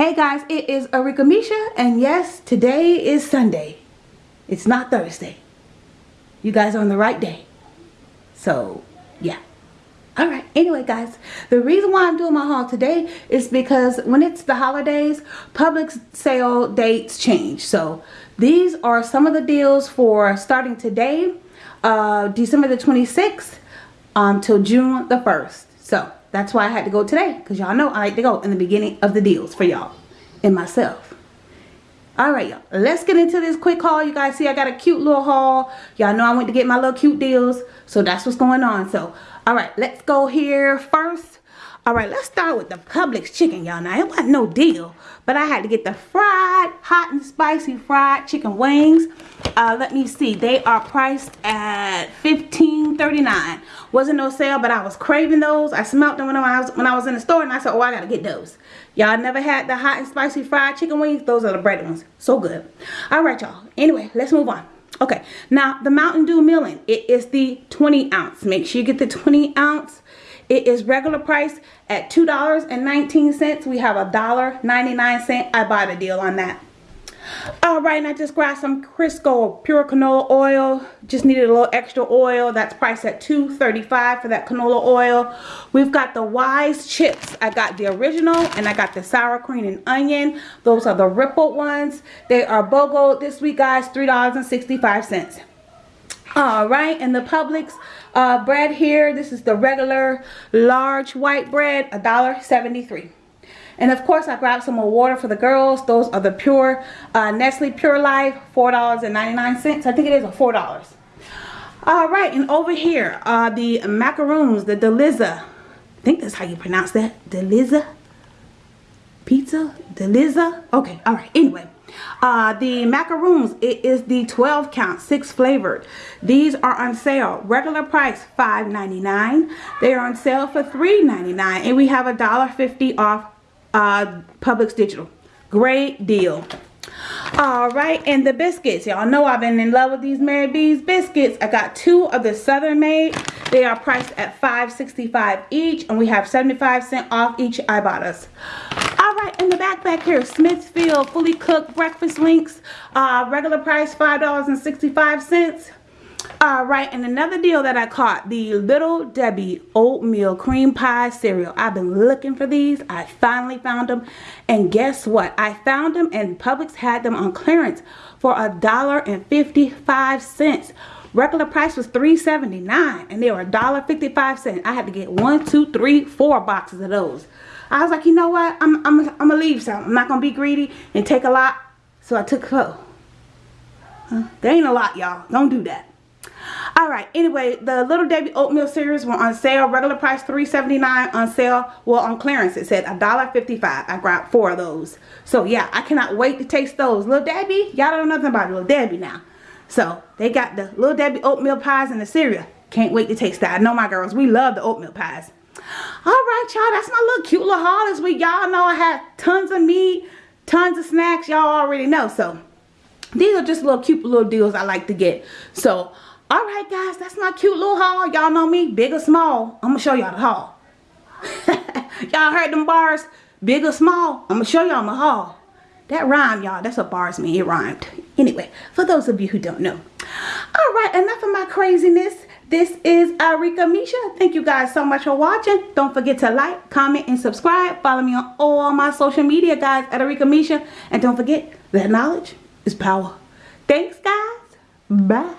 Hey guys, it is Arika Misha, and yes, today is Sunday. It's not Thursday. You guys are on the right day. So, yeah. Alright, anyway guys, the reason why I'm doing my haul today is because when it's the holidays, Publix sale dates change. So, these are some of the deals for starting today, uh, December the 26th, until um, June the 1st. So, that's why I had to go today. Because y'all know I like to go in the beginning of the deals for y'all. And myself. Alright y'all. Let's get into this quick haul. You guys see I got a cute little haul. Y'all know I went to get my little cute deals. So that's what's going on. So alright. Let's go here first. Alright, let's start with the Publix chicken, y'all. Now, it wasn't no deal, but I had to get the fried, hot and spicy fried chicken wings. Uh, let me see. They are priced at $15.39. Wasn't no sale, but I was craving those. I smelled them when I was when I was in the store, and I said, oh, I got to get those. Y'all never had the hot and spicy fried chicken wings? Those are the breaded ones. So good. Alright, y'all. Anyway, let's move on. Okay, now the Mountain Dew Millen. It is the 20 ounce. Make sure you get the 20 ounce. It is regular price at $2.19. We have a $1.99. Ibotta deal on that. Alright, and I just grabbed some Crisco pure canola oil. Just needed a little extra oil. That's priced at $2.35 for that canola oil. We've got the Wise chips. I got the original and I got the sour cream and onion. Those are the rippled ones. They are BOGO this week, guys. $3.65. Alright, and the Publix uh, bread here, this is the regular large white bread, a dollar seventy-three. And of course, I grabbed some more water for the girls. Those are the pure uh, Nestle Pure Life, $4.99. I think it is a $4. Alright, and over here are the macaroons, the Deliza. I think that's how you pronounce that. Deliza? Pizza? Deliza? Okay, alright, anyway. Uh, the macaroons, it is the 12 count, 6 flavored. These are on sale. Regular price, $5.99. They are on sale for $3.99. And we have a $1.50 off uh, Publix Digital. Great deal. Alright, and the biscuits. Y'all know I've been in love with these Mary B's biscuits. I got two of the Southern Made. They are priced at $5.65 each. And we have 75 cent off each I bought us. Alright, the back back here, Smithfield fully cooked breakfast links. Uh, regular price $5.65. Alright, and another deal that I caught, the Little Debbie Oatmeal Cream Pie Cereal. I've been looking for these. I finally found them. And guess what? I found them and Publix had them on clearance for a dollar and fifty-five cents. Regular price was $3.79 and they were $1.55. I had to get one, two, three, four boxes of those. I was like, you know what? I'm, I'm, I'm going to leave some. I'm not going to be greedy and take a lot. So I took a Huh? There ain't a lot, y'all. Don't do that. Alright, anyway, the Little Debbie Oatmeal Cereals were on sale. Regular price $3.79 on sale. Well, on clearance it said $1.55. I grabbed four of those. So, yeah, I cannot wait to taste those. Little Debbie, y'all don't know nothing about Little Debbie now. So, they got the Little Debbie Oatmeal Pies and the cereal. Can't wait to taste that. I know my girls, we love the oatmeal pies. Alright, y'all, that's my little cute little haul this week. Y'all know I had tons of meat, tons of snacks. Y'all already know. So, these are just little cute little deals I like to get. So, Alright guys, that's my cute little haul. Y'all know me, big or small. I'm going to show y'all the haul. y'all heard them bars? Big or small? I'm going to show y'all my haul. That rhymed, y'all. That's what bars mean. It rhymed. Anyway, for those of you who don't know. Alright, enough of my craziness. This is Arika Misha. Thank you guys so much for watching. Don't forget to like, comment, and subscribe. Follow me on all my social media, guys, at Arika Misha. And don't forget that knowledge is power. Thanks, guys. Bye.